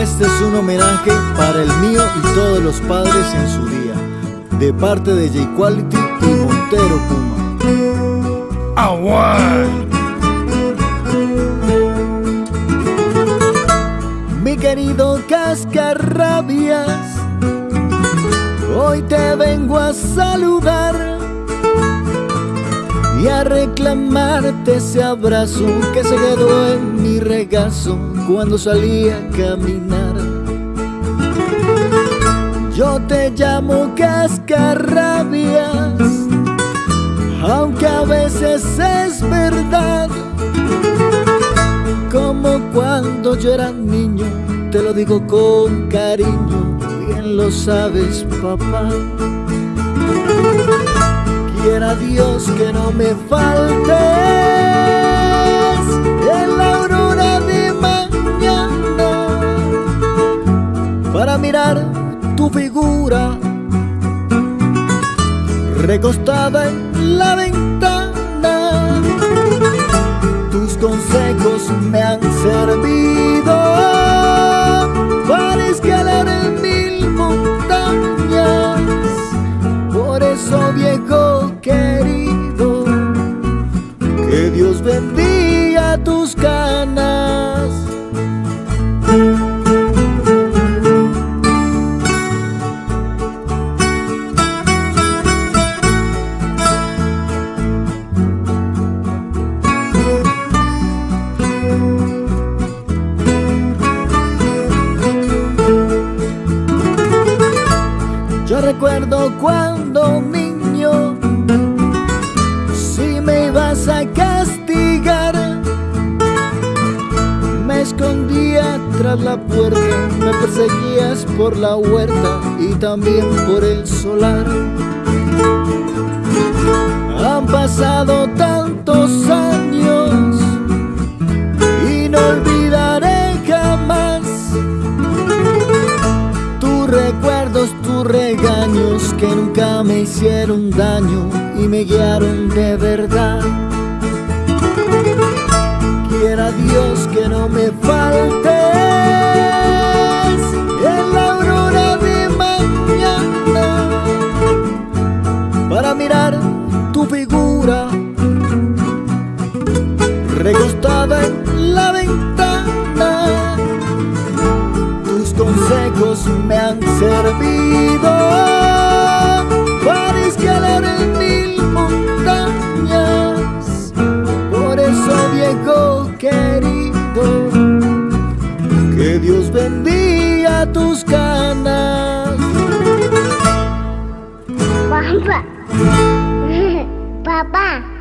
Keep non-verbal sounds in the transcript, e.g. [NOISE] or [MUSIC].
este es un homenaje para el mío y todos los padres en su día, de parte de J-Quality y Montero Puma. ¡Aguay! Mi querido Cascarrabias, hoy te vengo a saludar y a reclamarte ese abrazo que se quedó en mi regazo cuando salí a caminar. Yo te llamo cascarrabias, aunque a veces es verdad. Como cuando yo era niño, te lo digo con cariño, bien lo sabes papá. Quiera Dios que no me faltes en la aurora de mañana para mirar tu figura recostada en la ventana. Tus consejos me han servido para escalar en mil montañas. Por eso, viejo querido, que Dios bendiga tus canas. Yo recuerdo cuando niño, escondía tras la puerta, me perseguías por la huerta y también por el solar. Han pasado tantos años y no olvidaré jamás tus recuerdos, tus regaños que nunca me hicieron daño y me guiaron de verdad. Quiera Dios que no me faltes en la aurora de mañana para mirar tu figura recostada en la ventana. Tus consejos me han servido [LAUGHS] Papá. Papá.